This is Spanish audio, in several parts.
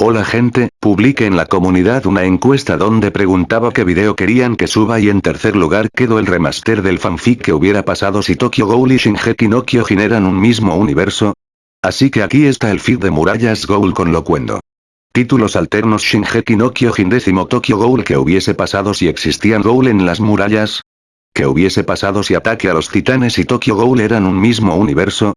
Hola gente, publiqué en la comunidad una encuesta donde preguntaba qué video querían que suba y en tercer lugar quedó el remaster del fanfic que hubiera pasado si Tokyo Ghoul y Shingeki no Kyojin eran un mismo universo. Así que aquí está el feed de Murallas Ghoul con locuendo. Títulos alternos Shingeki no Kyojin décimo Tokyo Ghoul que hubiese pasado si existían Ghoul en las murallas. ¿Qué hubiese pasado si Ataque a los Titanes y Tokyo Ghoul eran un mismo universo?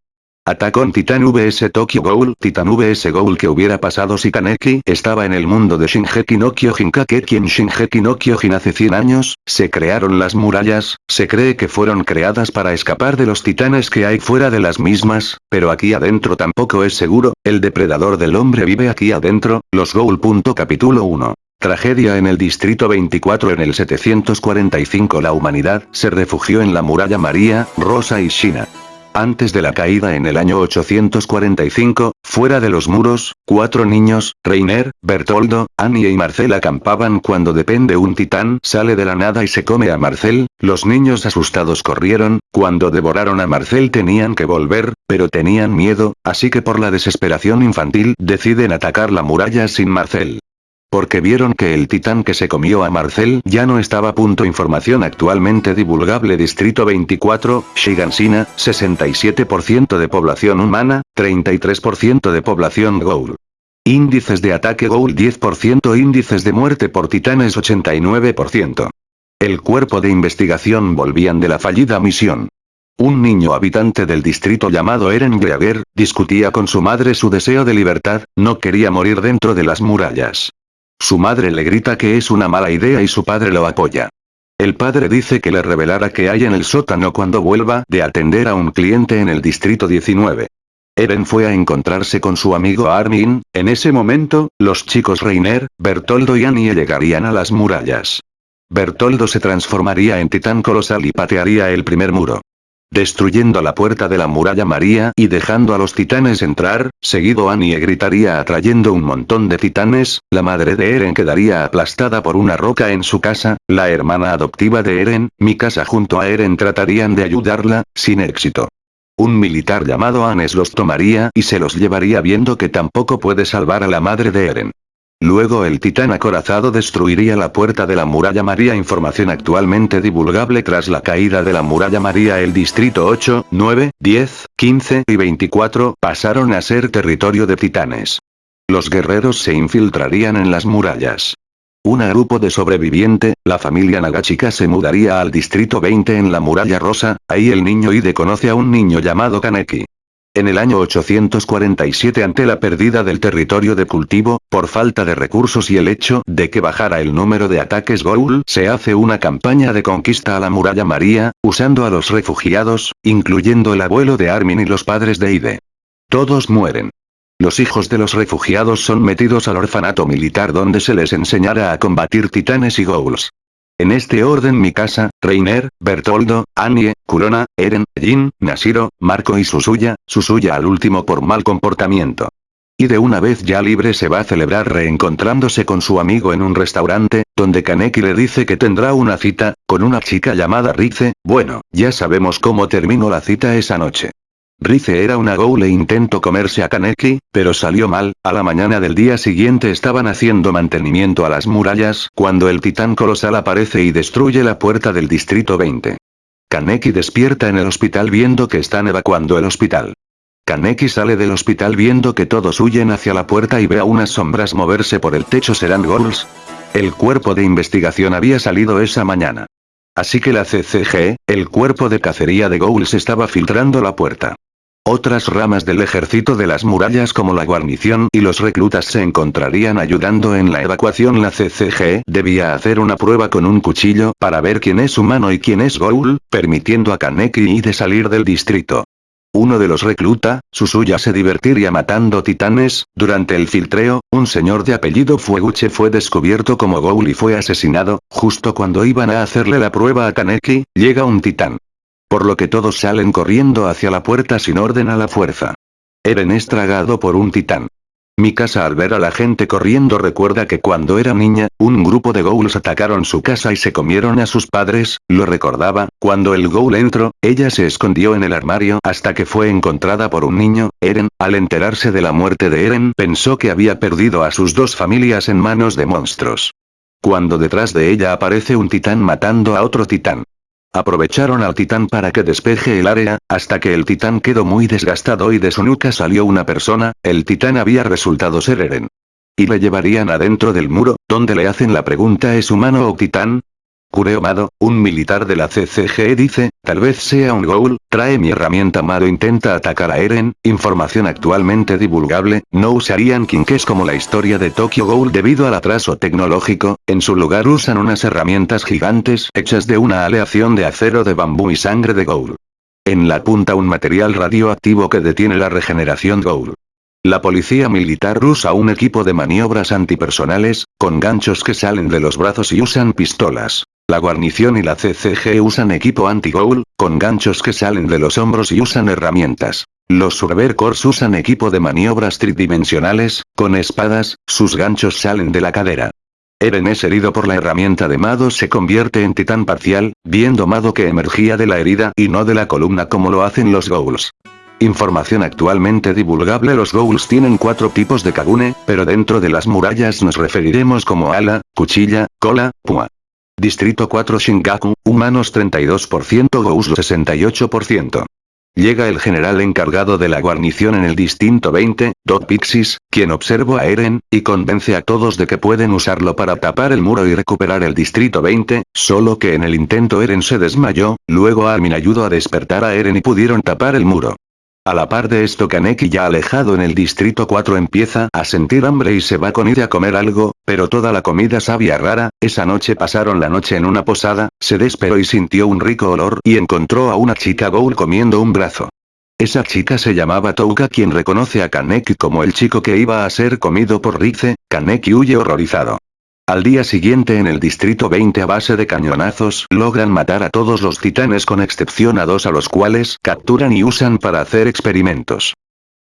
Attack on Titan vs Tokyo Ghoul Titan vs Ghoul que hubiera pasado si Kaneki estaba en el mundo de Shingeki no Kyojin Kakeki en Shingeki no Kyojin hace 100 años, se crearon las murallas, se cree que fueron creadas para escapar de los titanes que hay fuera de las mismas, pero aquí adentro tampoco es seguro, el depredador del hombre vive aquí adentro, los Ghoul. Capítulo 1 Tragedia en el Distrito 24 en el 745 La humanidad se refugió en la muralla María, Rosa y Shina. Antes de la caída en el año 845, fuera de los muros, cuatro niños, Reiner, Bertoldo, Annie y Marcel acampaban cuando depende un titán sale de la nada y se come a Marcel, los niños asustados corrieron, cuando devoraron a Marcel tenían que volver, pero tenían miedo, así que por la desesperación infantil deciden atacar la muralla sin Marcel. Porque vieron que el titán que se comió a Marcel ya no estaba. Punto información actualmente divulgable Distrito 24, Shigansina, 67% de población humana, 33% de población Ghoul. Índices de ataque Ghoul 10% Índices de muerte por titanes 89%. El cuerpo de investigación volvían de la fallida misión. Un niño habitante del distrito llamado Eren Greager, discutía con su madre su deseo de libertad, no quería morir dentro de las murallas. Su madre le grita que es una mala idea y su padre lo apoya. El padre dice que le revelará qué hay en el sótano cuando vuelva de atender a un cliente en el distrito 19. Eren fue a encontrarse con su amigo Armin, en ese momento, los chicos Reiner, Bertoldo y Annie llegarían a las murallas. Bertoldo se transformaría en titán colosal y patearía el primer muro destruyendo la puerta de la muralla María y dejando a los titanes entrar, seguido Annie gritaría atrayendo un montón de titanes, la madre de Eren quedaría aplastada por una roca en su casa, la hermana adoptiva de Eren, Mikasa junto a Eren tratarían de ayudarla, sin éxito. Un militar llamado Anes los tomaría y se los llevaría viendo que tampoco puede salvar a la madre de Eren. Luego el titán acorazado destruiría la puerta de la muralla María Información actualmente divulgable tras la caída de la muralla María el distrito 8, 9, 10, 15 y 24 pasaron a ser territorio de titanes. Los guerreros se infiltrarían en las murallas. Un grupo de sobreviviente, la familia Nagachika se mudaría al distrito 20 en la muralla rosa, ahí el niño Ide conoce a un niño llamado Kaneki. En el año 847 ante la pérdida del territorio de cultivo, por falta de recursos y el hecho de que bajara el número de ataques Ghoul, se hace una campaña de conquista a la muralla María, usando a los refugiados, incluyendo el abuelo de Armin y los padres de Ide. Todos mueren. Los hijos de los refugiados son metidos al orfanato militar donde se les enseñará a combatir titanes y ghouls. En este orden Mikasa, Reiner, Bertoldo, Annie, Kurona, Eren, Jin, Nashiro, Marco y Susuya, Susuya al último por mal comportamiento. Y de una vez ya libre se va a celebrar reencontrándose con su amigo en un restaurante, donde Kaneki le dice que tendrá una cita, con una chica llamada Rize, bueno, ya sabemos cómo terminó la cita esa noche. Rize era una ghoul e intentó comerse a Kaneki, pero salió mal, a la mañana del día siguiente estaban haciendo mantenimiento a las murallas cuando el titán colosal aparece y destruye la puerta del distrito 20. Kaneki despierta en el hospital viendo que están evacuando el hospital. Kaneki sale del hospital viendo que todos huyen hacia la puerta y ve a unas sombras moverse por el techo serán ghouls. El cuerpo de investigación había salido esa mañana. Así que la CCG, el cuerpo de cacería de ghouls estaba filtrando la puerta. Otras ramas del ejército de las murallas como la guarnición y los reclutas se encontrarían ayudando en la evacuación. La CCG debía hacer una prueba con un cuchillo para ver quién es humano y quién es Ghoul, permitiendo a Kaneki y de salir del distrito. Uno de los recluta, Susuya se divertiría matando titanes, durante el filtreo, un señor de apellido Fueguche fue descubierto como Ghoul y fue asesinado, justo cuando iban a hacerle la prueba a Kaneki, llega un titán por lo que todos salen corriendo hacia la puerta sin orden a la fuerza. Eren es tragado por un titán. Mi casa al ver a la gente corriendo recuerda que cuando era niña, un grupo de ghouls atacaron su casa y se comieron a sus padres, lo recordaba, cuando el ghoul entró, ella se escondió en el armario hasta que fue encontrada por un niño, Eren, al enterarse de la muerte de Eren pensó que había perdido a sus dos familias en manos de monstruos. Cuando detrás de ella aparece un titán matando a otro titán. Aprovecharon al titán para que despeje el área, hasta que el titán quedó muy desgastado y de su nuca salió una persona, el titán había resultado ser Eren. Y le llevarían adentro del muro, donde le hacen la pregunta ¿es humano o titán? Kureo Mado, un militar de la CCG dice, tal vez sea un ghoul, trae mi herramienta Mado intenta atacar a Eren, información actualmente divulgable, no usarían Kinkes como la historia de Tokyo Ghoul debido al atraso tecnológico, en su lugar usan unas herramientas gigantes hechas de una aleación de acero de bambú y sangre de ghoul. En la punta un material radioactivo que detiene la regeneración ghoul. La policía militar usa un equipo de maniobras antipersonales, con ganchos que salen de los brazos y usan pistolas. La guarnición y la CCG usan equipo anti-goal, con ganchos que salen de los hombros y usan herramientas. Los Surver Corps usan equipo de maniobras tridimensionales, con espadas, sus ganchos salen de la cadera. Eren es herido por la herramienta de Mado se convierte en titán parcial, viendo Mado que emergía de la herida y no de la columna como lo hacen los Ghouls. Información actualmente divulgable Los Ghouls tienen cuatro tipos de Kagune, pero dentro de las murallas nos referiremos como ala, cuchilla, cola, pua. Distrito 4 Shingaku, humanos 32% Gous 68%. Llega el general encargado de la guarnición en el distinto 20, Dot Pixis, quien observa a Eren, y convence a todos de que pueden usarlo para tapar el muro y recuperar el distrito 20, solo que en el intento Eren se desmayó, luego Armin ayudó a despertar a Eren y pudieron tapar el muro. A la par de esto Kaneki ya alejado en el distrito 4 empieza a sentir hambre y se va con ella a comer algo, pero toda la comida sabía rara, esa noche pasaron la noche en una posada, se desperó y sintió un rico olor y encontró a una chica Ghoul comiendo un brazo. Esa chica se llamaba Touka quien reconoce a Kaneki como el chico que iba a ser comido por Rize, Kaneki huye horrorizado. Al día siguiente en el distrito 20 a base de cañonazos logran matar a todos los titanes con excepción a dos a los cuales capturan y usan para hacer experimentos.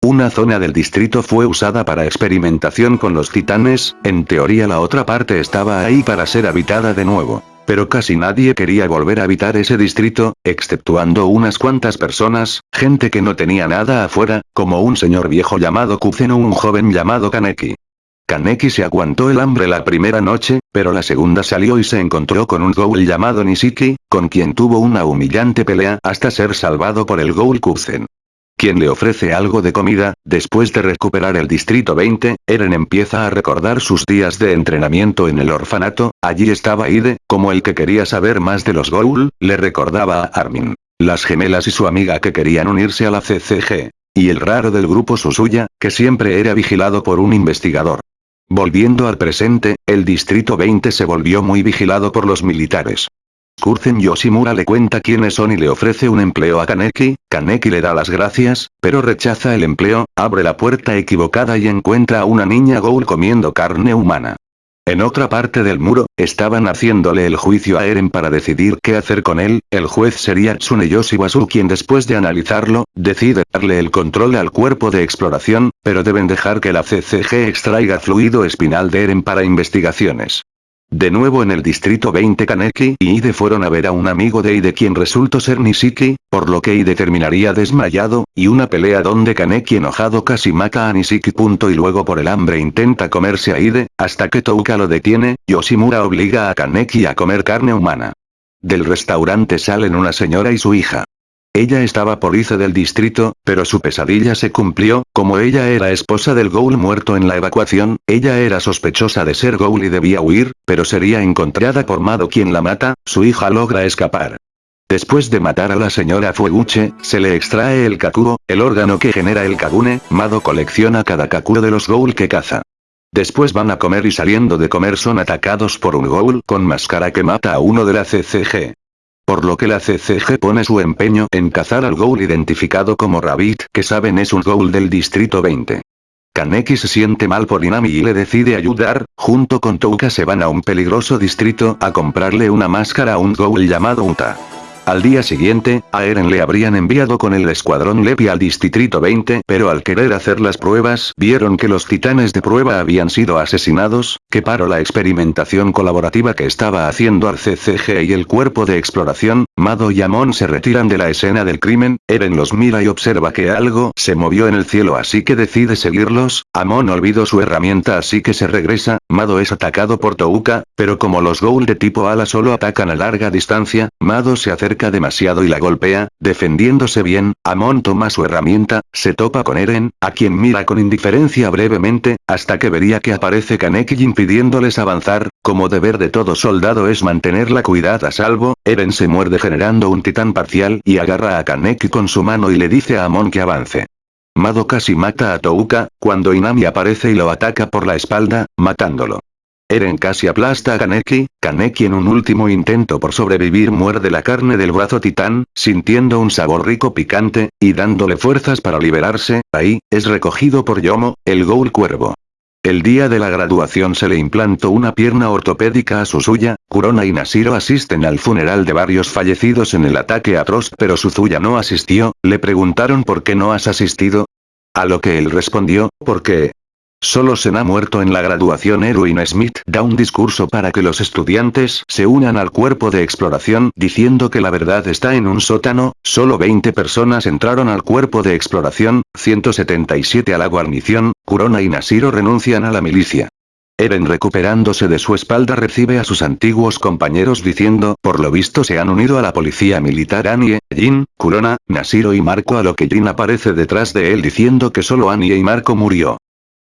Una zona del distrito fue usada para experimentación con los titanes, en teoría la otra parte estaba ahí para ser habitada de nuevo. Pero casi nadie quería volver a habitar ese distrito, exceptuando unas cuantas personas, gente que no tenía nada afuera, como un señor viejo llamado Kuzen o un joven llamado Kaneki. Kaneki se aguantó el hambre la primera noche, pero la segunda salió y se encontró con un ghoul llamado Nishiki, con quien tuvo una humillante pelea hasta ser salvado por el ghoul Kuzen. Quien le ofrece algo de comida, después de recuperar el distrito 20, Eren empieza a recordar sus días de entrenamiento en el orfanato, allí estaba Ide, como el que quería saber más de los ghoul, le recordaba a Armin. Las gemelas y su amiga que querían unirse a la CCG. Y el raro del grupo Susuya, que siempre era vigilado por un investigador. Volviendo al presente, el Distrito 20 se volvió muy vigilado por los militares. Kurzen Yoshimura le cuenta quiénes son y le ofrece un empleo a Kaneki, Kaneki le da las gracias, pero rechaza el empleo, abre la puerta equivocada y encuentra a una niña Ghoul comiendo carne humana. En otra parte del muro, estaban haciéndole el juicio a Eren para decidir qué hacer con él, el juez sería Tsuneyoshi Wasu quien después de analizarlo, decide darle el control al cuerpo de exploración, pero deben dejar que la CCG extraiga fluido espinal de Eren para investigaciones. De nuevo en el distrito 20 Kaneki y Ide fueron a ver a un amigo de Ide quien resultó ser Nishiki, por lo que Ide terminaría desmayado, y una pelea donde Kaneki enojado casi mata a Nishiki. Punto y luego por el hambre intenta comerse a Ide, hasta que Touka lo detiene, Yoshimura obliga a Kaneki a comer carne humana. Del restaurante salen una señora y su hija. Ella estaba por Ice del distrito, pero su pesadilla se cumplió, como ella era esposa del Ghoul muerto en la evacuación, ella era sospechosa de ser Ghoul y debía huir, pero sería encontrada por Mado quien la mata, su hija logra escapar. Después de matar a la señora Fueguche, se le extrae el Kakuro, el órgano que genera el Kagune, Mado colecciona cada Kakuro de los Ghoul que caza. Después van a comer y saliendo de comer son atacados por un Ghoul con máscara que mata a uno de la CCG por lo que la CCG pone su empeño en cazar al ghoul identificado como Rabbit que saben es un ghoul del distrito 20. Kaneki se siente mal por Inami y le decide ayudar, junto con Touka se van a un peligroso distrito a comprarle una máscara a un ghoul llamado Uta. Al día siguiente, a Eren le habrían enviado con el escuadrón Lepi al distrito 20, pero al querer hacer las pruebas, vieron que los titanes de prueba habían sido asesinados, que paró la experimentación colaborativa que estaba haciendo al CCG y el cuerpo de exploración, Mado y Amon se retiran de la escena del crimen, Eren los mira y observa que algo se movió en el cielo así que decide seguirlos, Amon olvidó su herramienta así que se regresa, Mado es atacado por Touka, pero como los Ghoul de tipo ala solo atacan a larga distancia, Mado se acerca demasiado y la golpea, defendiéndose bien, Amon toma su herramienta, se topa con Eren, a quien mira con indiferencia brevemente, hasta que vería que aparece Kaneki impidiéndoles avanzar, como deber de todo soldado es mantener la cuidad a salvo, Eren se muerde generando un titán parcial y agarra a Kaneki con su mano y le dice a Amon que avance. Mado casi mata a Touka, cuando Inami aparece y lo ataca por la espalda, matándolo. Eren casi aplasta a Kaneki, Kaneki en un último intento por sobrevivir muerde la carne del brazo titán, sintiendo un sabor rico picante, y dándole fuerzas para liberarse, ahí, es recogido por Yomo, el Ghoul Cuervo. El día de la graduación se le implantó una pierna ortopédica a su suya, Kurona y Nashiro asisten al funeral de varios fallecidos en el ataque a Trost pero Suzuya no asistió, le preguntaron por qué no has asistido, a lo que él respondió, porque, Solo se ha muerto en la graduación Erwin Smith da un discurso para que los estudiantes se unan al cuerpo de exploración diciendo que la verdad está en un sótano, solo 20 personas entraron al cuerpo de exploración, 177 a la guarnición, Kurona y Nashiro renuncian a la milicia. Eren recuperándose de su espalda recibe a sus antiguos compañeros diciendo, por lo visto se han unido a la policía militar Anie, Jin, Kurona, Nashiro y Marco a lo que Jin aparece detrás de él diciendo que solo Anie y Marco murió.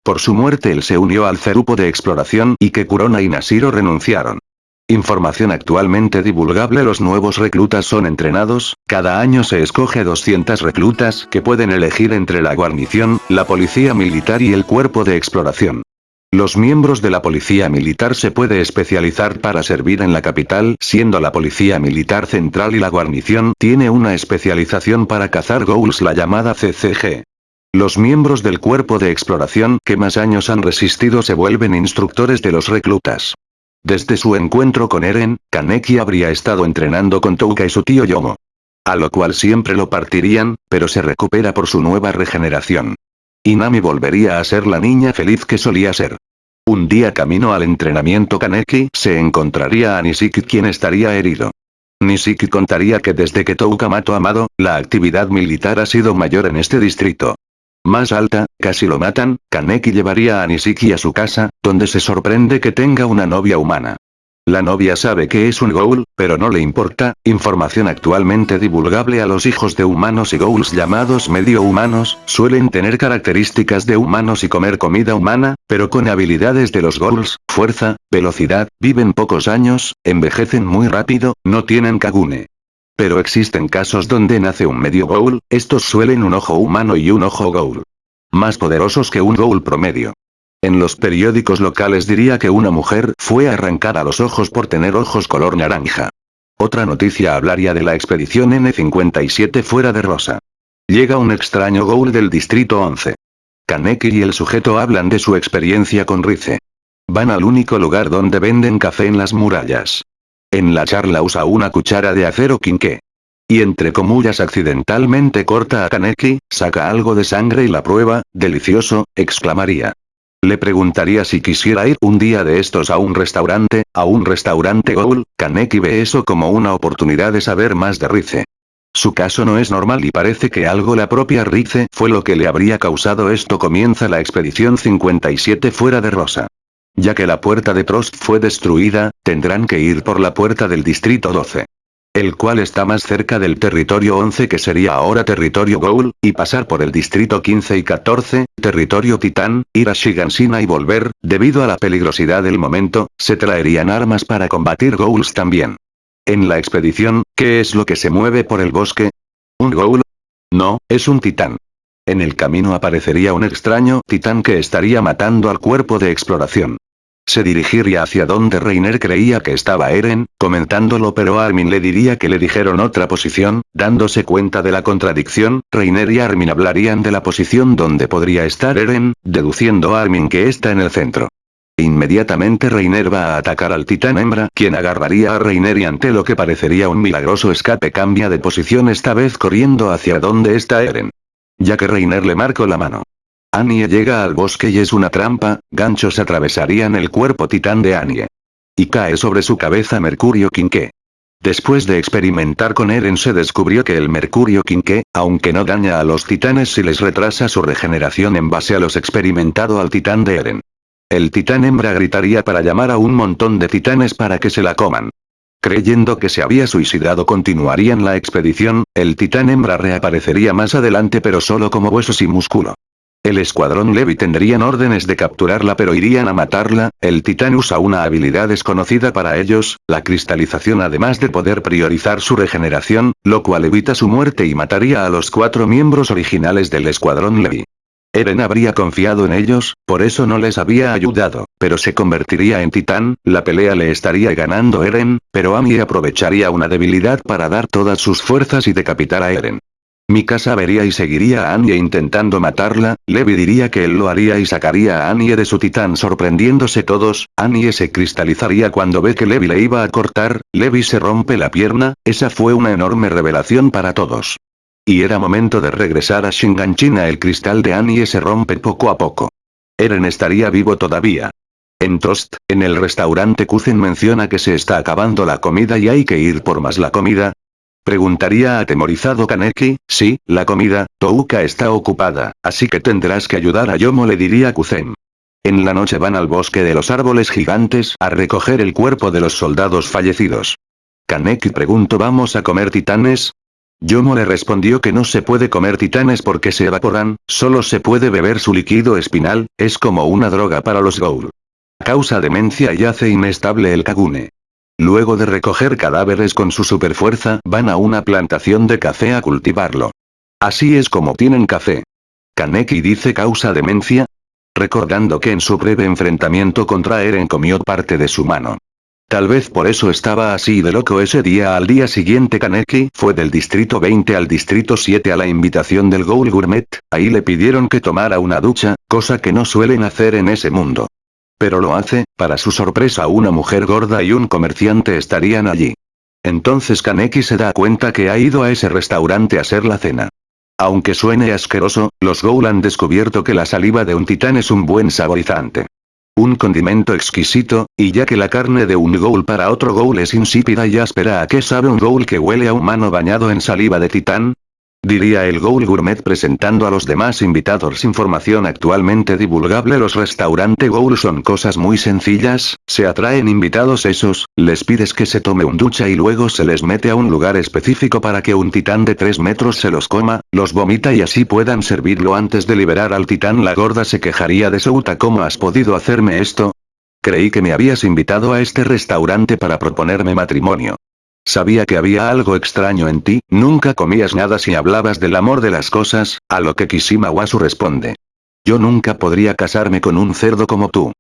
Por su muerte él se unió al cerupo de exploración y que Kurona y Nashiro renunciaron. Información actualmente divulgable Los nuevos reclutas son entrenados, cada año se escoge 200 reclutas que pueden elegir entre la guarnición, la policía militar y el cuerpo de exploración. Los miembros de la policía militar se puede especializar para servir en la capital, siendo la policía militar central y la guarnición tiene una especialización para cazar ghouls la llamada CCG. Los miembros del cuerpo de exploración que más años han resistido se vuelven instructores de los reclutas. Desde su encuentro con Eren, Kaneki habría estado entrenando con Touka y su tío Yomo. A lo cual siempre lo partirían, pero se recupera por su nueva regeneración. Inami volvería a ser la niña feliz que solía ser. Un día camino al entrenamiento Kaneki se encontraría a Nishiki quien estaría herido. Nishiki contaría que desde que Touka mató a Amado, la actividad militar ha sido mayor en este distrito. Más alta, casi lo matan, Kaneki llevaría a Nishiki a su casa, donde se sorprende que tenga una novia humana. La novia sabe que es un ghoul, pero no le importa, información actualmente divulgable a los hijos de humanos y ghouls llamados medio humanos, suelen tener características de humanos y comer comida humana, pero con habilidades de los ghouls, fuerza, velocidad, viven pocos años, envejecen muy rápido, no tienen kagune. Pero existen casos donde nace un medio ghoul, estos suelen un ojo humano y un ojo ghoul. Más poderosos que un ghoul promedio. En los periódicos locales diría que una mujer fue arrancada los ojos por tener ojos color naranja. Otra noticia hablaría de la expedición N57 fuera de Rosa. Llega un extraño ghoul del distrito 11. Kaneki y el sujeto hablan de su experiencia con Rize. Van al único lugar donde venden café en las murallas. En la charla usa una cuchara de acero quinqué. Y entre comullas accidentalmente corta a Kaneki, saca algo de sangre y la prueba, delicioso, exclamaría. Le preguntaría si quisiera ir un día de estos a un restaurante, a un restaurante Ghoul, Kaneki ve eso como una oportunidad de saber más de Rize. Su caso no es normal y parece que algo la propia Rize fue lo que le habría causado esto comienza la expedición 57 fuera de Rosa. Ya que la puerta de Trost fue destruida, tendrán que ir por la puerta del distrito 12. El cual está más cerca del territorio 11 que sería ahora territorio Ghoul, y pasar por el distrito 15 y 14, territorio Titán, ir a Shigansina y volver, debido a la peligrosidad del momento, se traerían armas para combatir Ghouls también. En la expedición, ¿qué es lo que se mueve por el bosque? ¿Un Ghoul? No, es un titán. En el camino aparecería un extraño titán que estaría matando al cuerpo de exploración. Se dirigiría hacia donde Reiner creía que estaba Eren, comentándolo pero Armin le diría que le dijeron otra posición, dándose cuenta de la contradicción, Reiner y Armin hablarían de la posición donde podría estar Eren, deduciendo Armin que está en el centro. Inmediatamente Reiner va a atacar al titán hembra, quien agarraría a Reiner y ante lo que parecería un milagroso escape cambia de posición esta vez corriendo hacia donde está Eren. Ya que Reiner le marcó la mano. Annie llega al bosque y es una trampa, ganchos atravesarían el cuerpo titán de Annie. Y cae sobre su cabeza Mercurio Quinque. Después de experimentar con Eren se descubrió que el Mercurio Quinque, aunque no daña a los titanes si les retrasa su regeneración en base a los experimentado al titán de Eren. El titán hembra gritaría para llamar a un montón de titanes para que se la coman. Creyendo que se había suicidado continuarían la expedición, el titán hembra reaparecería más adelante pero solo como huesos y músculo. El escuadrón Levi tendrían órdenes de capturarla pero irían a matarla, el titán usa una habilidad desconocida para ellos, la cristalización además de poder priorizar su regeneración, lo cual evita su muerte y mataría a los cuatro miembros originales del escuadrón Levi. Eren habría confiado en ellos, por eso no les había ayudado, pero se convertiría en titán, la pelea le estaría ganando Eren, pero Ami aprovecharía una debilidad para dar todas sus fuerzas y decapitar a Eren. Mikasa vería y seguiría a Anya intentando matarla, Levi diría que él lo haría y sacaría a Anya de su titán sorprendiéndose todos, Anya se cristalizaría cuando ve que Levi le iba a cortar, Levi se rompe la pierna, esa fue una enorme revelación para todos. Y era momento de regresar a Shinganchina el cristal de Annie se rompe poco a poco. Eren estaría vivo todavía. En Toast, en el restaurante Kuzen menciona que se está acabando la comida y hay que ir por más la comida. Preguntaría atemorizado Kaneki, sí, la comida, Touka está ocupada, así que tendrás que ayudar a Yomo le diría Kuzen. En la noche van al bosque de los árboles gigantes a recoger el cuerpo de los soldados fallecidos. Kaneki preguntó ¿vamos a comer titanes? Yomo le respondió que no se puede comer titanes porque se evaporan, solo se puede beber su líquido espinal, es como una droga para los Goul. Causa demencia y hace inestable el Kagune. Luego de recoger cadáveres con su superfuerza, van a una plantación de café a cultivarlo. Así es como tienen café. Kaneki dice causa demencia. Recordando que en su breve enfrentamiento contra Eren comió parte de su mano. Tal vez por eso estaba así de loco ese día al día siguiente Kaneki fue del distrito 20 al distrito 7 a la invitación del Ghoul Gourmet, ahí le pidieron que tomara una ducha, cosa que no suelen hacer en ese mundo. Pero lo hace, para su sorpresa una mujer gorda y un comerciante estarían allí. Entonces Kaneki se da cuenta que ha ido a ese restaurante a hacer la cena. Aunque suene asqueroso, los Ghoul han descubierto que la saliva de un titán es un buen saborizante. Un condimento exquisito, y ya que la carne de un ghoul para otro ghoul es insípida y áspera ¿a qué sabe un ghoul que huele a humano bañado en saliva de titán? Diría el Ghoul Gourmet presentando a los demás invitados información actualmente divulgable Los restaurantes Ghoul son cosas muy sencillas, se atraen invitados esos, les pides que se tome un ducha y luego se les mete a un lugar específico para que un titán de 3 metros se los coma, los vomita y así puedan servirlo antes de liberar al titán la gorda se quejaría de Souta ¿cómo has podido hacerme esto? Creí que me habías invitado a este restaurante para proponerme matrimonio. Sabía que había algo extraño en ti, nunca comías nada si hablabas del amor de las cosas, a lo que Kishima Wasu responde. Yo nunca podría casarme con un cerdo como tú.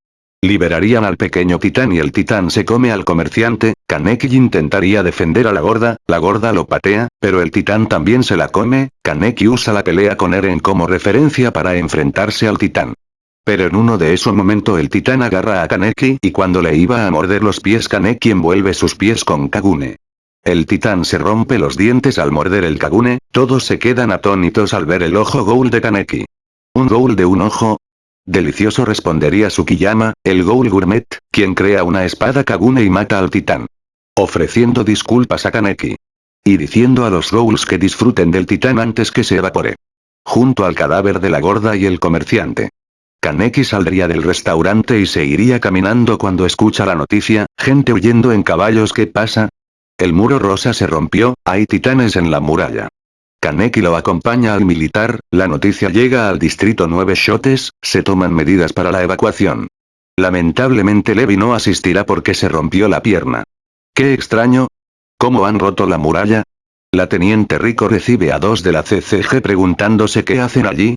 Liberarían al pequeño titán y el titán se come al comerciante, Kaneki intentaría defender a la gorda, la gorda lo patea, pero el titán también se la come, Kaneki usa la pelea con Eren como referencia para enfrentarse al titán. Pero en uno de esos momentos el titán agarra a Kaneki y cuando le iba a morder los pies Kaneki envuelve sus pies con Kagune. El titán se rompe los dientes al morder el Kagune, todos se quedan atónitos al ver el ojo Ghoul de Kaneki. ¿Un Ghoul de un ojo? Delicioso respondería Tsukiyama, el Ghoul Gourmet, quien crea una espada Kagune y mata al titán. Ofreciendo disculpas a Kaneki. Y diciendo a los Ghouls que disfruten del titán antes que se evapore. Junto al cadáver de la gorda y el comerciante. Kaneki saldría del restaurante y se iría caminando cuando escucha la noticia, gente huyendo en caballos ¿qué pasa? El muro rosa se rompió, hay titanes en la muralla. Kaneki lo acompaña al militar, la noticia llega al distrito 9 Shotes, se toman medidas para la evacuación. Lamentablemente Levi no asistirá porque se rompió la pierna. Qué extraño. ¿Cómo han roto la muralla? La teniente Rico recibe a dos de la CCG preguntándose qué hacen allí,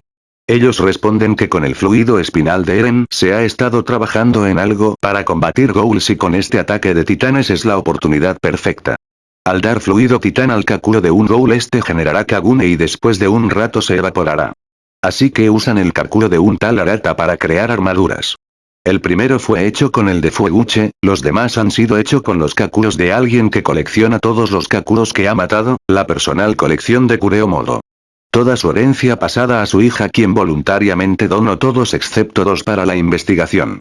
ellos responden que con el fluido espinal de Eren se ha estado trabajando en algo para combatir Ghouls y con este ataque de titanes es la oportunidad perfecta. Al dar fluido titán al Kakuro de un Ghoul este generará Kagune y después de un rato se evaporará. Así que usan el Kakuro de un tal Arata para crear armaduras. El primero fue hecho con el de Fueguche, los demás han sido hecho con los Kakuros de alguien que colecciona todos los Kakuros que ha matado, la personal colección de Kureo Modo. Toda su herencia pasada a su hija quien voluntariamente donó todos excepto dos para la investigación.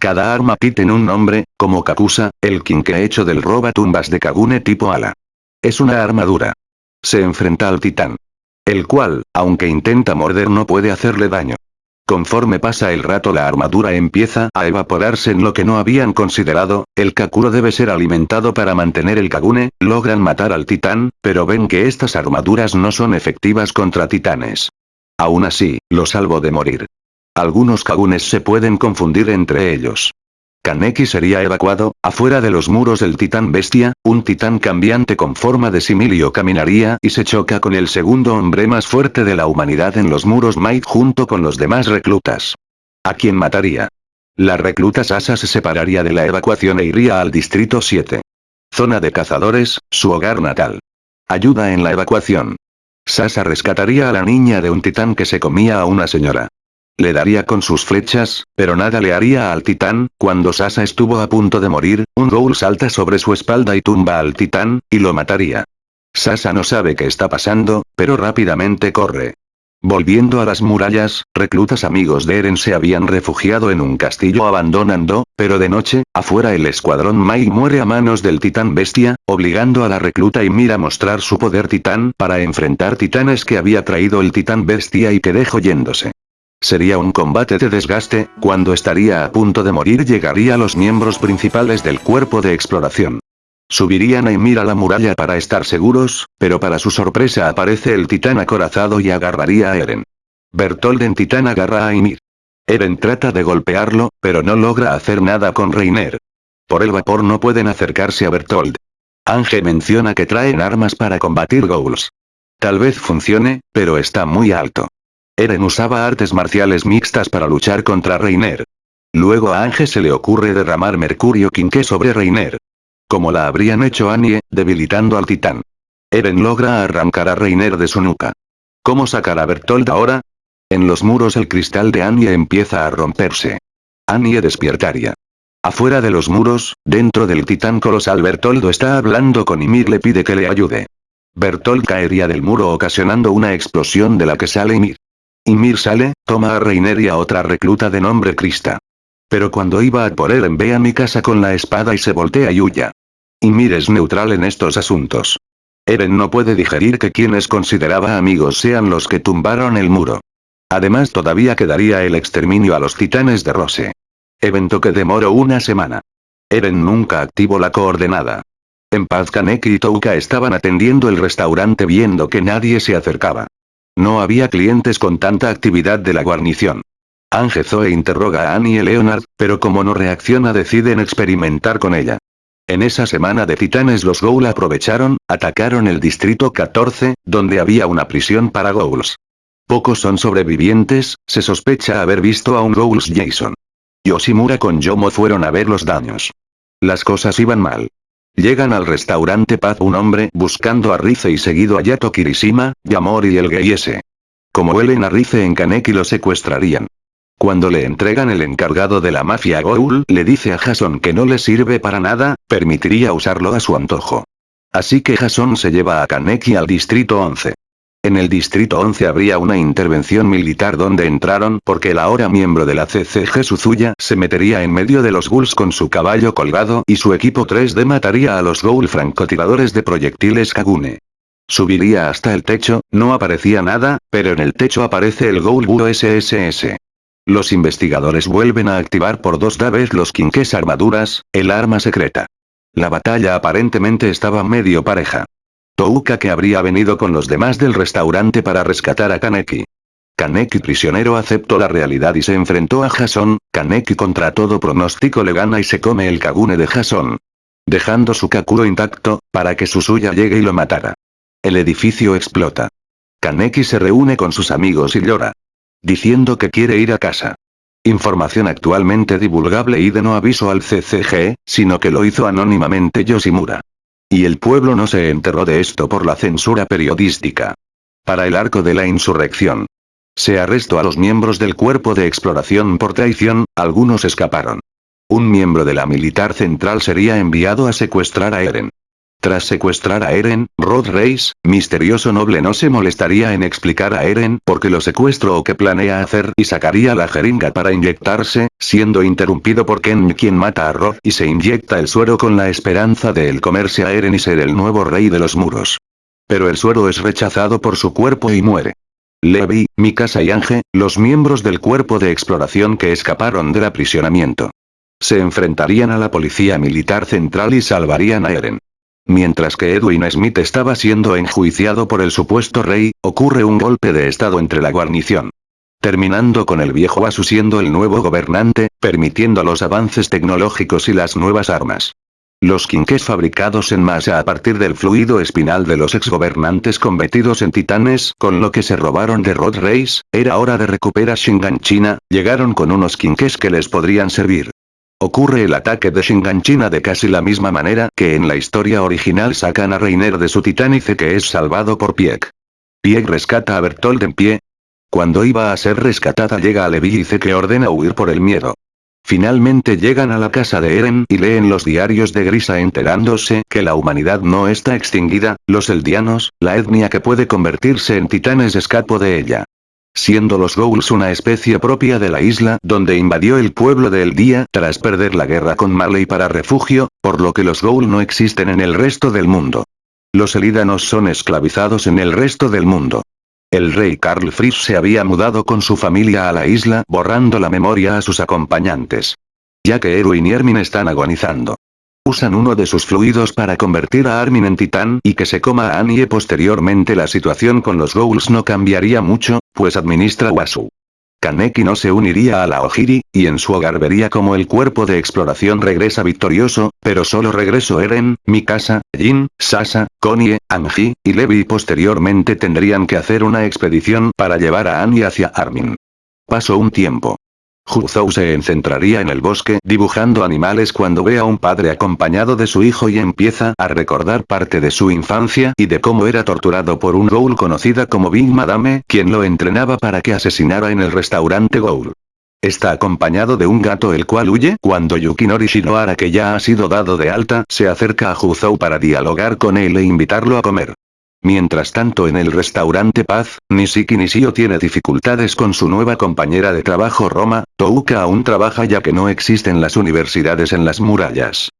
Cada arma tiene un nombre, como Kakusa, el ha hecho del roba tumbas de Kagune tipo ala. Es una armadura. Se enfrenta al titán. El cual, aunque intenta morder no puede hacerle daño. Conforme pasa el rato la armadura empieza a evaporarse en lo que no habían considerado, el Kakuro debe ser alimentado para mantener el Kagune, logran matar al titán, pero ven que estas armaduras no son efectivas contra titanes. Aún así, lo salvo de morir. Algunos Kagunes se pueden confundir entre ellos. Kaneki sería evacuado, afuera de los muros del titán bestia, un titán cambiante con forma de similio caminaría y se choca con el segundo hombre más fuerte de la humanidad en los muros Might junto con los demás reclutas. ¿A quién mataría? La recluta Sasa se separaría de la evacuación e iría al distrito 7. Zona de cazadores, su hogar natal. Ayuda en la evacuación. Sasa rescataría a la niña de un titán que se comía a una señora. Le daría con sus flechas, pero nada le haría al titán, cuando Sasa estuvo a punto de morir, un ghoul salta sobre su espalda y tumba al titán, y lo mataría. Sasa no sabe qué está pasando, pero rápidamente corre. Volviendo a las murallas, reclutas amigos de Eren se habían refugiado en un castillo abandonando, pero de noche, afuera el escuadrón Mai muere a manos del titán bestia, obligando a la recluta Ymir a mostrar su poder titán para enfrentar titanes que había traído el titán bestia y que dejó yéndose. Sería un combate de desgaste, cuando estaría a punto de morir llegaría los miembros principales del cuerpo de exploración. Subirían a Ymir a la muralla para estar seguros, pero para su sorpresa aparece el titán acorazado y agarraría a Eren. Bertold en titán agarra a Ymir. Eren trata de golpearlo, pero no logra hacer nada con Reiner. Por el vapor no pueden acercarse a Bertold. Ange menciona que traen armas para combatir ghouls. Tal vez funcione, pero está muy alto. Eren usaba artes marciales mixtas para luchar contra Reiner. Luego a Ange se le ocurre derramar mercurio quinqué sobre Reiner. Como la habrían hecho Annie, debilitando al titán. Eren logra arrancar a Reiner de su nuca. ¿Cómo sacar a Bertold ahora? En los muros el cristal de Annie empieza a romperse. Annie despiertaría. Afuera de los muros, dentro del titán colosal Bertoldo está hablando con Ymir le pide que le ayude. Bertold caería del muro ocasionando una explosión de la que sale Ymir. Ymir sale, toma a Reiner y a otra recluta de nombre Krista. Pero cuando iba a por Eren ve a mi casa con la espada y se voltea y huya. Ymir es neutral en estos asuntos. Eren no puede digerir que quienes consideraba amigos sean los que tumbaron el muro. Además todavía quedaría el exterminio a los titanes de Rose. Evento que demoró una semana. Eren nunca activó la coordenada. En paz Kaneki y Touka estaban atendiendo el restaurante viendo que nadie se acercaba. No había clientes con tanta actividad de la guarnición. Ange Zoe interroga a Annie y Leonard, pero como no reacciona deciden experimentar con ella. En esa semana de titanes los Ghoul aprovecharon, atacaron el distrito 14, donde había una prisión para Ghouls. Pocos son sobrevivientes, se sospecha haber visto a un Ghouls Jason. Yoshimura con Yomo fueron a ver los daños. Las cosas iban mal. Llegan al restaurante Paz un hombre buscando a Rize y seguido a Yato Kirishima, Yamori y el Geyese. Como huelen a Rize en Kaneki lo secuestrarían. Cuando le entregan el encargado de la mafia Goul le dice a Jason que no le sirve para nada, permitiría usarlo a su antojo. Así que Jason se lleva a Kaneki al distrito 11. En el Distrito 11 habría una intervención militar donde entraron porque el ahora miembro de la CCG Suzuya se metería en medio de los ghouls con su caballo colgado y su equipo 3D mataría a los ghoul francotiradores de proyectiles Kagune. Subiría hasta el techo, no aparecía nada, pero en el techo aparece el Ghoul Buro SSS. Los investigadores vuelven a activar por dos vez los quinques armaduras, el arma secreta. La batalla aparentemente estaba medio pareja. Touka que habría venido con los demás del restaurante para rescatar a Kaneki. Kaneki prisionero aceptó la realidad y se enfrentó a Jason, Kaneki contra todo pronóstico le gana y se come el Kagune de Jason. Dejando su Kakuro intacto, para que Susuya llegue y lo matara. El edificio explota. Kaneki se reúne con sus amigos y llora. Diciendo que quiere ir a casa. Información actualmente divulgable y de no aviso al CCG, sino que lo hizo anónimamente Yoshimura. Y el pueblo no se enteró de esto por la censura periodística. Para el arco de la insurrección. Se arrestó a los miembros del cuerpo de exploración por traición, algunos escaparon. Un miembro de la militar central sería enviado a secuestrar a Eren. Tras secuestrar a Eren, Rod Reis, misterioso noble no se molestaría en explicar a Eren por qué lo secuestro o qué planea hacer y sacaría la jeringa para inyectarse, siendo interrumpido por Ken quien mata a Rod y se inyecta el suero con la esperanza de él comerse a Eren y ser el nuevo rey de los muros. Pero el suero es rechazado por su cuerpo y muere. Levi, Mikasa y Ange, los miembros del cuerpo de exploración que escaparon del aprisionamiento. Se enfrentarían a la policía militar central y salvarían a Eren. Mientras que Edwin Smith estaba siendo enjuiciado por el supuesto rey, ocurre un golpe de estado entre la guarnición. Terminando con el viejo Asu siendo el nuevo gobernante, permitiendo los avances tecnológicos y las nuevas armas. Los quinques fabricados en masa a partir del fluido espinal de los exgobernantes convertidos en titanes, con lo que se robaron de Rod Race, era hora de recuperar Shingan China, llegaron con unos quinques que les podrían servir. Ocurre el ataque de Shinganchina de casi la misma manera que en la historia original sacan a Reiner de su titánice que es salvado por Pieck. Pieck rescata a Bertold en pie. Cuando iba a ser rescatada llega a Levi y dice que ordena huir por el miedo. Finalmente llegan a la casa de Eren y leen los diarios de Grisa enterándose que la humanidad no está extinguida, los eldianos, la etnia que puede convertirse en titanes escapó de ella siendo los Ghouls una especie propia de la isla donde invadió el pueblo de El Día tras perder la guerra con Marley para refugio, por lo que los Ghoul no existen en el resto del mundo. Los Elidanos son esclavizados en el resto del mundo. El rey Karl Fritz se había mudado con su familia a la isla borrando la memoria a sus acompañantes. Ya que Erwin y Ermin están agonizando usan uno de sus fluidos para convertir a Armin en titán y que se coma a Annie posteriormente la situación con los Ghouls no cambiaría mucho, pues administra Wasu. Kaneki no se uniría a la Ojiri, y en su hogar vería como el cuerpo de exploración regresa victorioso, pero solo regresó Eren, Mikasa, Jin, Sasa, Konie, Anji, y Levi posteriormente tendrían que hacer una expedición para llevar a Annie hacia Armin. Pasó un tiempo. Huzou se centraría en el bosque dibujando animales cuando ve a un padre acompañado de su hijo y empieza a recordar parte de su infancia y de cómo era torturado por un ghoul conocida como Big Madame, quien lo entrenaba para que asesinara en el restaurante ghoul. Está acompañado de un gato el cual huye cuando Yukinori Shinohara que ya ha sido dado de alta se acerca a Huzou para dialogar con él e invitarlo a comer. Mientras tanto en el restaurante Paz, Nishiki Nishio tiene dificultades con su nueva compañera de trabajo Roma, Touka aún trabaja ya que no existen las universidades en las murallas.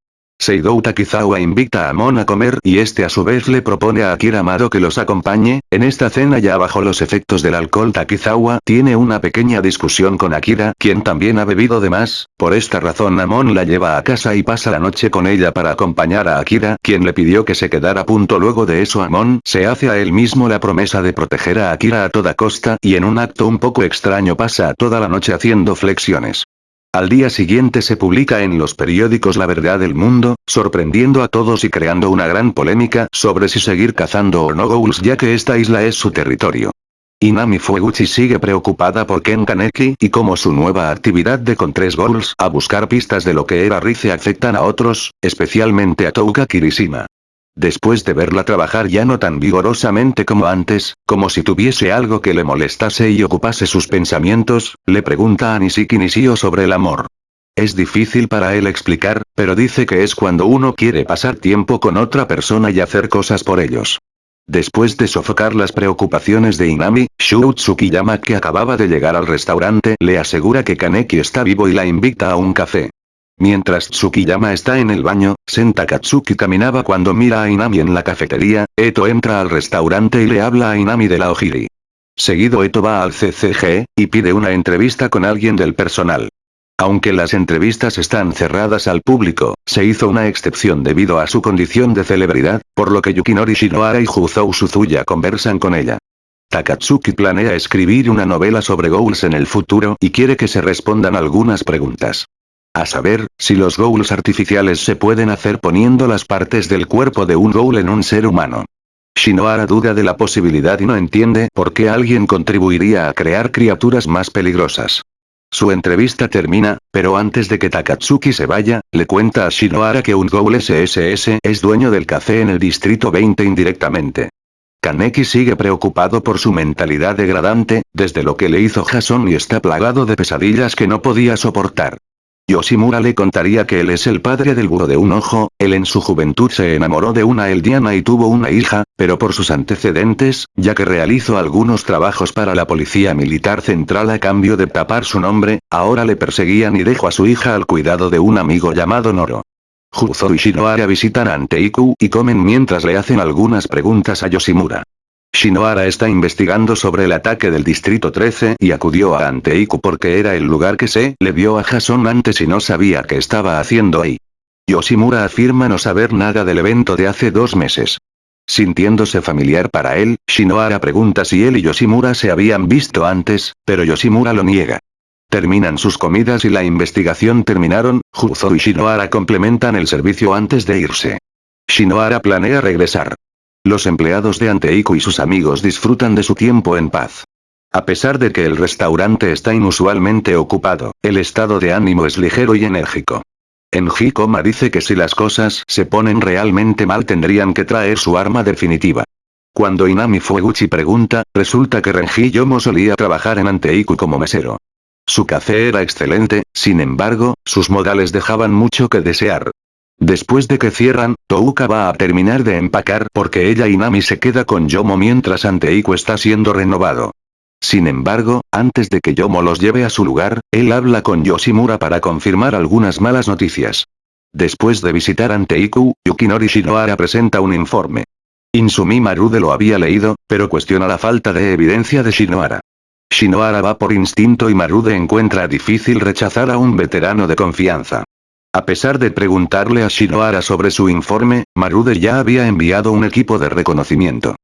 Seidou Takizawa invita a Mon a comer y este a su vez le propone a Akira Amado que los acompañe, en esta cena ya bajo los efectos del alcohol Takizawa tiene una pequeña discusión con Akira quien también ha bebido de más, por esta razón Amon la lleva a casa y pasa la noche con ella para acompañar a Akira quien le pidió que se quedara punto. Luego de eso Amon se hace a él mismo la promesa de proteger a Akira a toda costa y en un acto un poco extraño pasa toda la noche haciendo flexiones. Al día siguiente se publica en los periódicos La Verdad del Mundo, sorprendiendo a todos y creando una gran polémica sobre si seguir cazando o no ghouls ya que esta isla es su territorio. Inami Fueguchi sigue preocupada por Ken Kaneki y como su nueva actividad de con tres ghouls a buscar pistas de lo que era Rize afectan a otros, especialmente a Touka Kirishima. Después de verla trabajar ya no tan vigorosamente como antes, como si tuviese algo que le molestase y ocupase sus pensamientos, le pregunta a Nishiki Nishio sobre el amor. Es difícil para él explicar, pero dice que es cuando uno quiere pasar tiempo con otra persona y hacer cosas por ellos. Después de sofocar las preocupaciones de Inami, Shu Tsukiyama que acababa de llegar al restaurante le asegura que Kaneki está vivo y la invita a un café. Mientras Tsukiyama está en el baño, Senta Katsuki caminaba cuando mira a Inami en la cafetería, Eto entra al restaurante y le habla a Inami de la Ojiri. Seguido Eto va al CCG, y pide una entrevista con alguien del personal. Aunque las entrevistas están cerradas al público, se hizo una excepción debido a su condición de celebridad, por lo que Yukinori Shinohara y Juzou Suzuya conversan con ella. Takatsuki planea escribir una novela sobre Ghouls en el futuro y quiere que se respondan algunas preguntas. A saber, si los ghouls artificiales se pueden hacer poniendo las partes del cuerpo de un ghoul en un ser humano. Shinohara duda de la posibilidad y no entiende por qué alguien contribuiría a crear criaturas más peligrosas. Su entrevista termina, pero antes de que Takatsuki se vaya, le cuenta a Shinohara que un Ghoul SSS es dueño del café en el distrito 20 indirectamente. Kaneki sigue preocupado por su mentalidad degradante, desde lo que le hizo Jason y está plagado de pesadillas que no podía soportar. Yoshimura le contaría que él es el padre del búho de un ojo, él en su juventud se enamoró de una eldiana y tuvo una hija, pero por sus antecedentes, ya que realizó algunos trabajos para la policía militar central a cambio de tapar su nombre, ahora le perseguían y dejó a su hija al cuidado de un amigo llamado Noro. Juzo y Shinohara visitan a Anteiku y comen mientras le hacen algunas preguntas a Yoshimura. Shinohara está investigando sobre el ataque del Distrito 13 y acudió a Anteiku porque era el lugar que se le vio a Jason antes y no sabía qué estaba haciendo ahí. Yoshimura afirma no saber nada del evento de hace dos meses. Sintiéndose familiar para él, Shinohara pregunta si él y Yoshimura se habían visto antes, pero Yoshimura lo niega. Terminan sus comidas y la investigación terminaron, Juzo y Shinohara complementan el servicio antes de irse. Shinohara planea regresar. Los empleados de Anteiku y sus amigos disfrutan de su tiempo en paz. A pesar de que el restaurante está inusualmente ocupado, el estado de ánimo es ligero y enérgico. En Hikoma dice que si las cosas se ponen realmente mal tendrían que traer su arma definitiva. Cuando Inami Fueguchi pregunta, resulta que Renji Yomo solía trabajar en Anteiku como mesero. Su café era excelente, sin embargo, sus modales dejaban mucho que desear. Después de que cierran, Touka va a terminar de empacar porque ella y Nami se queda con Yomo mientras Anteiku está siendo renovado. Sin embargo, antes de que Yomo los lleve a su lugar, él habla con Yoshimura para confirmar algunas malas noticias. Después de visitar Anteiku, Yukinori Shinohara presenta un informe. Insumi Marude lo había leído, pero cuestiona la falta de evidencia de Shinohara. Shinohara va por instinto y Marude encuentra difícil rechazar a un veterano de confianza. A pesar de preguntarle a Shinohara sobre su informe, Marude ya había enviado un equipo de reconocimiento.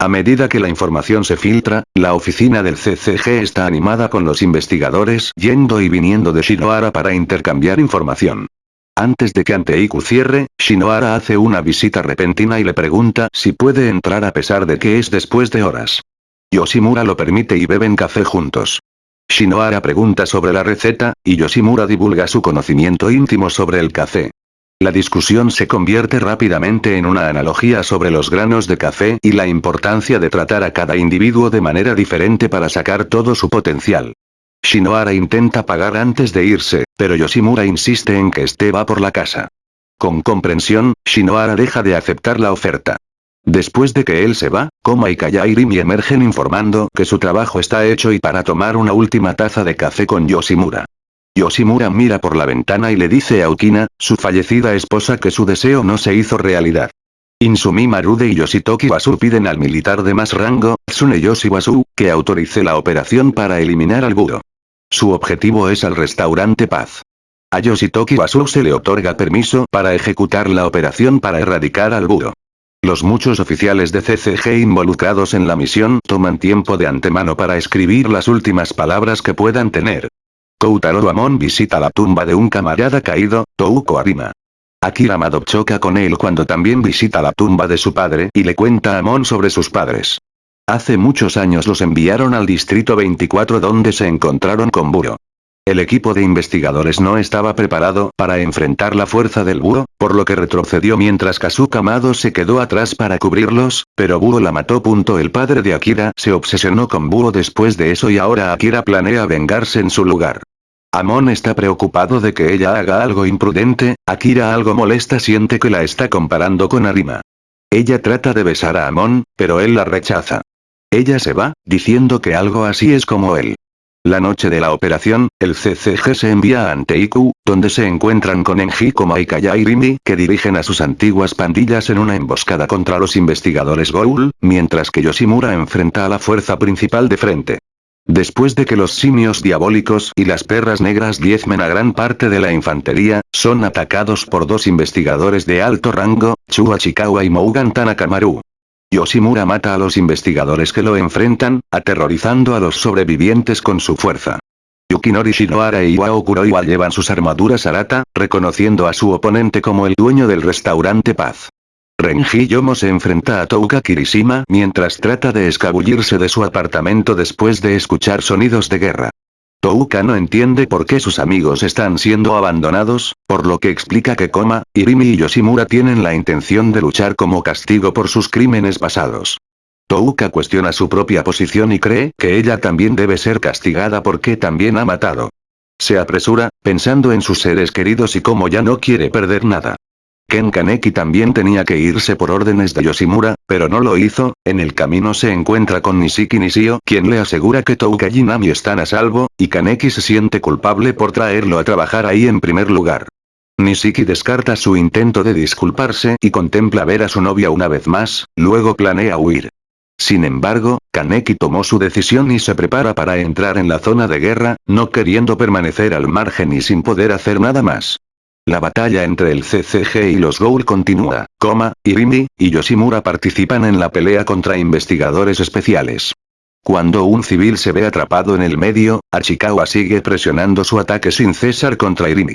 A medida que la información se filtra, la oficina del CCG está animada con los investigadores yendo y viniendo de Shinohara para intercambiar información. Antes de que Anteiku cierre, Shinohara hace una visita repentina y le pregunta si puede entrar a pesar de que es después de horas. Yoshimura lo permite y beben café juntos. Shinohara pregunta sobre la receta, y Yoshimura divulga su conocimiento íntimo sobre el café. La discusión se convierte rápidamente en una analogía sobre los granos de café y la importancia de tratar a cada individuo de manera diferente para sacar todo su potencial. Shinohara intenta pagar antes de irse, pero Yoshimura insiste en que este va por la casa. Con comprensión, Shinohara deja de aceptar la oferta. Después de que él se va, Koma y Kayairimi emergen informando que su trabajo está hecho y para tomar una última taza de café con Yoshimura. Yoshimura mira por la ventana y le dice a Ukina, su fallecida esposa que su deseo no se hizo realidad. Insumi Marude y Yoshitoki Wasu piden al militar de más rango, Tsuneyoshi Wasu, que autorice la operación para eliminar al búho. Su objetivo es el restaurante Paz. A Yoshitoki Wasu se le otorga permiso para ejecutar la operación para erradicar al búho. Los muchos oficiales de CCG involucrados en la misión toman tiempo de antemano para escribir las últimas palabras que puedan tener. Koutaro Amon visita la tumba de un camarada caído, Touko Arima. Akira Mado choca con él cuando también visita la tumba de su padre y le cuenta a Amon sobre sus padres. Hace muchos años los enviaron al distrito 24 donde se encontraron con Buro. El equipo de investigadores no estaba preparado para enfrentar la fuerza del búho, por lo que retrocedió mientras Kazuka Mado se quedó atrás para cubrirlos, pero Búho la mató. El padre de Akira se obsesionó con Búho después de eso y ahora Akira planea vengarse en su lugar. Amon está preocupado de que ella haga algo imprudente, Akira algo molesta siente que la está comparando con Arima. Ella trata de besar a Amon, pero él la rechaza. Ella se va, diciendo que algo así es como él. La noche de la operación, el CCG se envía a Anteiku, donde se encuentran con Enji Koma y Kayairimi, que dirigen a sus antiguas pandillas en una emboscada contra los investigadores Goul, mientras que Yoshimura enfrenta a la fuerza principal de frente. Después de que los simios diabólicos y las perras negras diezmen a gran parte de la infantería, son atacados por dos investigadores de alto rango, Chua Chikawa y Mougan Tanakamaru. Yoshimura mata a los investigadores que lo enfrentan, aterrorizando a los sobrevivientes con su fuerza. Yukinori Shinohara e Iwao Kuroiwa llevan sus armaduras Arata, reconociendo a su oponente como el dueño del restaurante Paz. Renji Yomo se enfrenta a Touka Kirishima mientras trata de escabullirse de su apartamento después de escuchar sonidos de guerra. Touka no entiende por qué sus amigos están siendo abandonados, por lo que explica que Koma, Irimi y Yoshimura tienen la intención de luchar como castigo por sus crímenes pasados. Touka cuestiona su propia posición y cree que ella también debe ser castigada porque también ha matado. Se apresura, pensando en sus seres queridos y como ya no quiere perder nada. Ken Kaneki también tenía que irse por órdenes de Yoshimura, pero no lo hizo, en el camino se encuentra con Nishiki Nishio quien le asegura que Touka y Nami están a salvo, y Kaneki se siente culpable por traerlo a trabajar ahí en primer lugar. Nishiki descarta su intento de disculparse y contempla ver a su novia una vez más, luego planea huir. Sin embargo, Kaneki tomó su decisión y se prepara para entrar en la zona de guerra, no queriendo permanecer al margen y sin poder hacer nada más. La batalla entre el CCG y los Ghoul continúa, Koma, Irimi, y Yoshimura participan en la pelea contra investigadores especiales. Cuando un civil se ve atrapado en el medio, Achikawa sigue presionando su ataque sin cesar contra Irimi.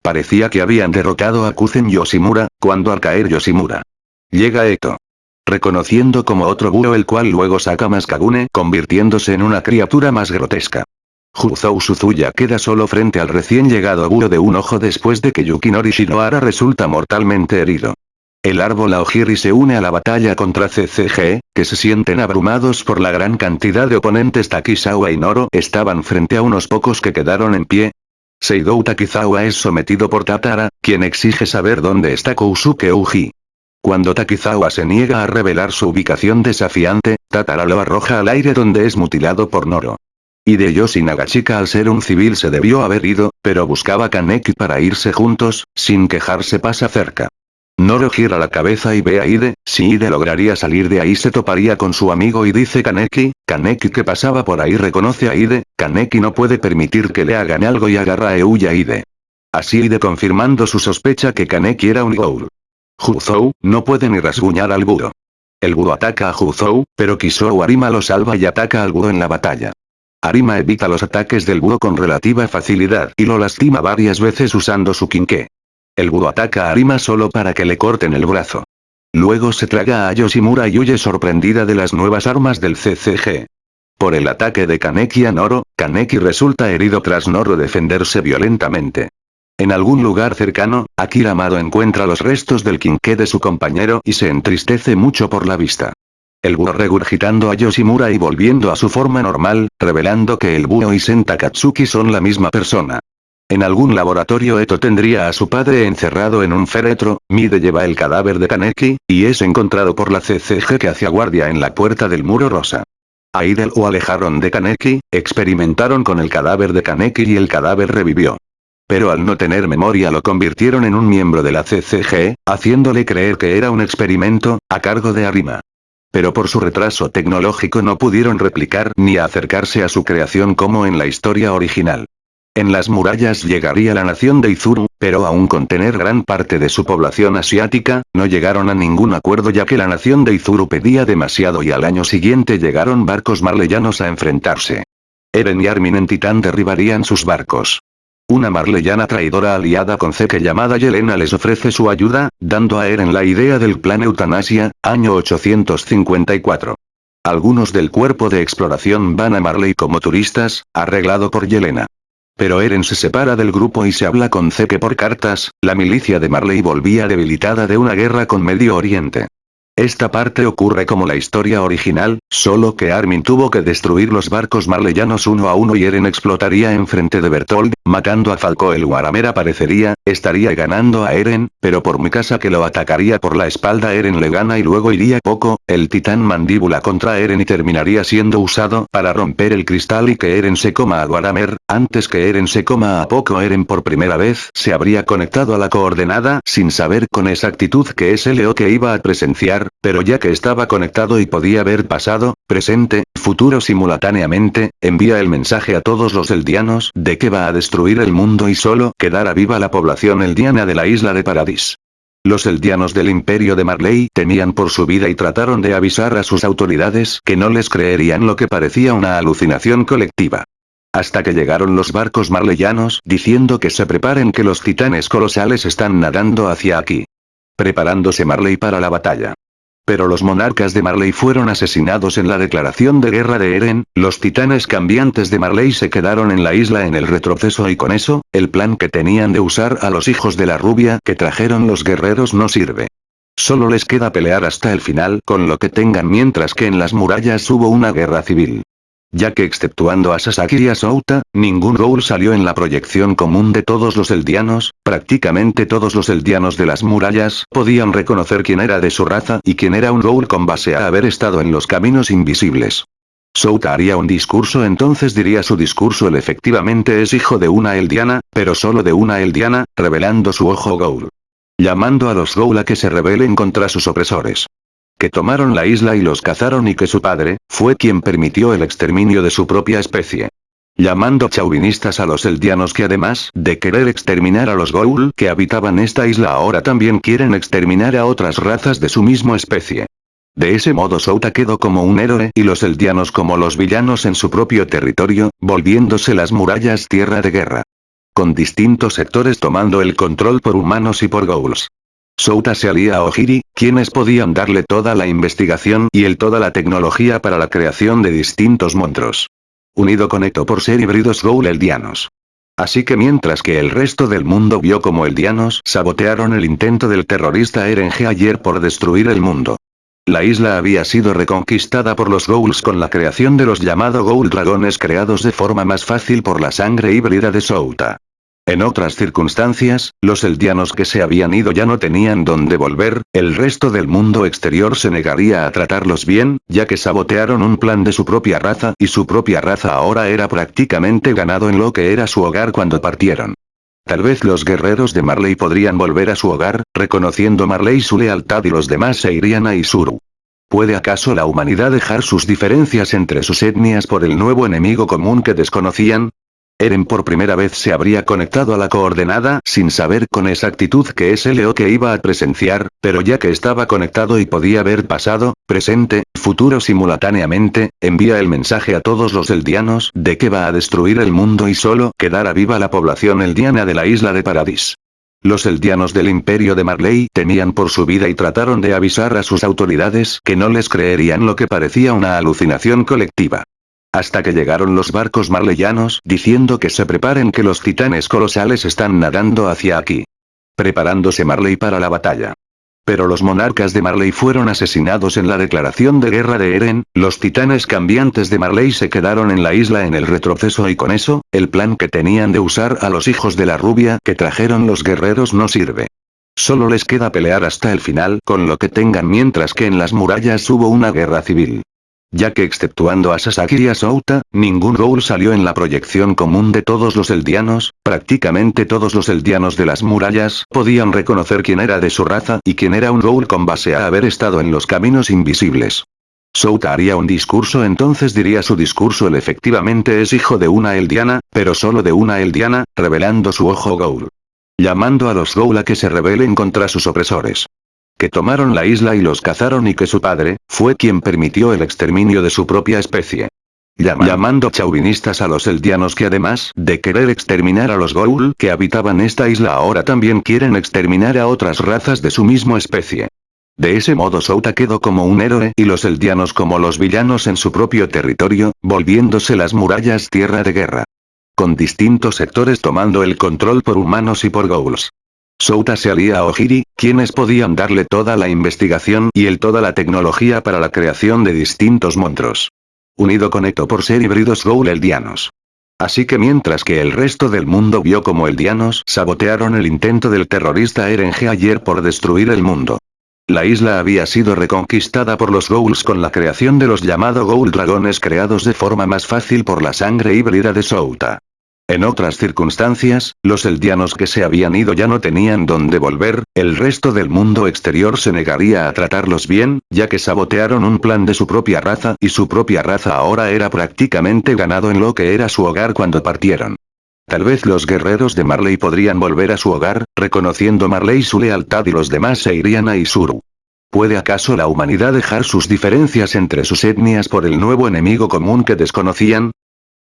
Parecía que habían derrotado a Kuzen Yoshimura, cuando al caer Yoshimura. Llega Eto. Reconociendo como otro búho el cual luego saca Maskagune convirtiéndose en una criatura más grotesca. Juzou Suzuya queda solo frente al recién llegado búho de un ojo después de que Yukinori Shinohara resulta mortalmente herido. El árbol Aogiri se une a la batalla contra CCG, que se sienten abrumados por la gran cantidad de oponentes Takizawa y Noro estaban frente a unos pocos que quedaron en pie. Seidou Takizawa es sometido por Tatara, quien exige saber dónde está Kousuke Uji. Cuando Takizawa se niega a revelar su ubicación desafiante, Tatara lo arroja al aire donde es mutilado por Noro. Hideyoshi Nagashika al ser un civil se debió haber ido, pero buscaba Kaneki para irse juntos, sin quejarse pasa cerca. Noro gira la cabeza y ve a Ide, si Ide lograría salir de ahí se toparía con su amigo y dice Kaneki, Kaneki que pasaba por ahí reconoce a Ide, Kaneki no puede permitir que le hagan algo y agarra a Euya Ide. Así Ide confirmando su sospecha que Kaneki era un ghoul. Huzou, no puede ni rasguñar al búho. El búho ataca a Huzou, pero Kisou Arima lo salva y ataca al búho en la batalla. Arima evita los ataques del búho con relativa facilidad y lo lastima varias veces usando su quinqué. El búho ataca a Arima solo para que le corten el brazo. Luego se traga a Yoshimura y huye sorprendida de las nuevas armas del CCG. Por el ataque de Kaneki a Noro, Kaneki resulta herido tras Noro defenderse violentamente. En algún lugar cercano, Akira Amado encuentra los restos del quinqué de su compañero y se entristece mucho por la vista. El búho regurgitando a Yoshimura y volviendo a su forma normal, revelando que el búho y Senta Katsuki son la misma persona. En algún laboratorio Eto tendría a su padre encerrado en un féretro, Mide lleva el cadáver de Kaneki, y es encontrado por la CCG que hacía guardia en la puerta del muro rosa. Aidel o alejaron de Kaneki, experimentaron con el cadáver de Kaneki y el cadáver revivió. Pero al no tener memoria lo convirtieron en un miembro de la CCG, haciéndole creer que era un experimento, a cargo de Arima. Pero por su retraso tecnológico no pudieron replicar ni acercarse a su creación como en la historia original. En las murallas llegaría la nación de Izuru, pero aún con tener gran parte de su población asiática, no llegaron a ningún acuerdo ya que la nación de Izuru pedía demasiado y al año siguiente llegaron barcos marleyanos a enfrentarse. Eren y Armin en Titán derribarían sus barcos. Una marleyana traidora aliada con Zeke llamada Yelena les ofrece su ayuda, dando a Eren la idea del plan eutanasia, año 854. Algunos del cuerpo de exploración van a Marley como turistas, arreglado por Yelena. Pero Eren se separa del grupo y se habla con Zeke por cartas, la milicia de Marley volvía debilitada de una guerra con Medio Oriente. Esta parte ocurre como la historia original, solo que Armin tuvo que destruir los barcos marleyanos uno a uno y Eren explotaría enfrente de Bertold, matando a Falco el Guaramera parecería, estaría ganando a Eren, pero por mi casa que lo atacaría por la espalda Eren le gana y luego iría poco, el titán mandíbula contra Eren y terminaría siendo usado para romper el cristal y que Eren se coma a Guaramer, antes que Eren se coma a poco Eren por primera vez se habría conectado a la coordenada sin saber con exactitud que es el que iba a presenciar, pero ya que estaba conectado y podía ver pasado, presente, futuro simultáneamente, envía el mensaje a todos los eldianos de que va a destruir el mundo y solo quedará viva la población eldiana de la isla de Paradis. Los eldianos del imperio de Marley temían por su vida y trataron de avisar a sus autoridades que no les creerían lo que parecía una alucinación colectiva. Hasta que llegaron los barcos marleyanos diciendo que se preparen que los titanes colosales están nadando hacia aquí. Preparándose Marley para la batalla. Pero los monarcas de Marley fueron asesinados en la declaración de guerra de Eren, los titanes cambiantes de Marley se quedaron en la isla en el retroceso y con eso, el plan que tenían de usar a los hijos de la rubia que trajeron los guerreros no sirve. Solo les queda pelear hasta el final con lo que tengan mientras que en las murallas hubo una guerra civil. Ya que exceptuando a Sasaki y a Souta, ningún Ghoul salió en la proyección común de todos los eldianos, prácticamente todos los eldianos de las murallas podían reconocer quién era de su raza y quién era un Ghoul con base a haber estado en los caminos invisibles. Souta haría un discurso entonces diría su discurso él efectivamente es hijo de una eldiana, pero solo de una eldiana, revelando su ojo Ghoul llamando a los Goula que se rebelen contra sus opresores. Que tomaron la isla y los cazaron y que su padre, fue quien permitió el exterminio de su propia especie. Llamando chauvinistas a los eldianos que además de querer exterminar a los Goul que habitaban esta isla ahora también quieren exterminar a otras razas de su mismo especie. De ese modo Souta quedó como un héroe y los eldianos como los villanos en su propio territorio, volviéndose las murallas tierra de guerra con distintos sectores tomando el control por humanos y por ghouls. Souta se alía a Ojiri, quienes podían darle toda la investigación y el toda la tecnología para la creación de distintos monstruos. Unido con Eto por ser híbridos ghoul eldianos. Así que mientras que el resto del mundo vio como eldianos sabotearon el intento del terrorista Eren ayer por destruir el mundo. La isla había sido reconquistada por los Ghouls con la creación de los llamados Ghoul Dragones creados de forma más fácil por la sangre híbrida de Souta. En otras circunstancias, los eldianos que se habían ido ya no tenían dónde volver, el resto del mundo exterior se negaría a tratarlos bien, ya que sabotearon un plan de su propia raza y su propia raza ahora era prácticamente ganado en lo que era su hogar cuando partieron. Tal vez los guerreros de Marley podrían volver a su hogar, reconociendo Marley su lealtad y los demás se irían a Isuru. ¿Puede acaso la humanidad dejar sus diferencias entre sus etnias por el nuevo enemigo común que desconocían? Eren por primera vez se habría conectado a la coordenada sin saber con exactitud que es el que iba a presenciar, pero ya que estaba conectado y podía ver pasado, presente, futuro simultáneamente, envía el mensaje a todos los eldianos de que va a destruir el mundo y solo quedará viva la población eldiana de la isla de Paradis. Los eldianos del imperio de Marley temían por su vida y trataron de avisar a sus autoridades que no les creerían lo que parecía una alucinación colectiva. Hasta que llegaron los barcos marleyanos diciendo que se preparen que los titanes colosales están nadando hacia aquí. Preparándose Marley para la batalla. Pero los monarcas de Marley fueron asesinados en la declaración de guerra de Eren, los titanes cambiantes de Marley se quedaron en la isla en el retroceso y con eso, el plan que tenían de usar a los hijos de la rubia que trajeron los guerreros no sirve. Solo les queda pelear hasta el final con lo que tengan mientras que en las murallas hubo una guerra civil. Ya que exceptuando a Sasaki y a Souta, ningún Ghoul salió en la proyección común de todos los eldianos, prácticamente todos los eldianos de las murallas podían reconocer quién era de su raza y quién era un Ghoul con base a haber estado en los caminos invisibles. Souta haría un discurso entonces diría su discurso él efectivamente es hijo de una eldiana, pero solo de una eldiana, revelando su ojo Ghoul. Llamando a los Ghoul a que se rebelen contra sus opresores que tomaron la isla y los cazaron y que su padre, fue quien permitió el exterminio de su propia especie. llamando chauvinistas a los eldianos que además de querer exterminar a los Goul que habitaban esta isla ahora también quieren exterminar a otras razas de su mismo especie. De ese modo Souta quedó como un héroe y los eldianos como los villanos en su propio territorio, volviéndose las murallas tierra de guerra. Con distintos sectores tomando el control por humanos y por Ghouls. Souta se alía a Ojiri, quienes podían darle toda la investigación y el toda la tecnología para la creación de distintos monstruos. Unido con Eto por ser híbridos Ghoul eldianos. Así que mientras que el resto del mundo vio como eldianos sabotearon el intento del terrorista Eren ayer por destruir el mundo. La isla había sido reconquistada por los Ghouls con la creación de los llamados Ghoul Dragones creados de forma más fácil por la sangre híbrida de Souta. En otras circunstancias, los eldianos que se habían ido ya no tenían dónde volver, el resto del mundo exterior se negaría a tratarlos bien, ya que sabotearon un plan de su propia raza y su propia raza ahora era prácticamente ganado en lo que era su hogar cuando partieron. Tal vez los guerreros de Marley podrían volver a su hogar, reconociendo Marley su lealtad y los demás se irían a Isuru. ¿Puede acaso la humanidad dejar sus diferencias entre sus etnias por el nuevo enemigo común que desconocían?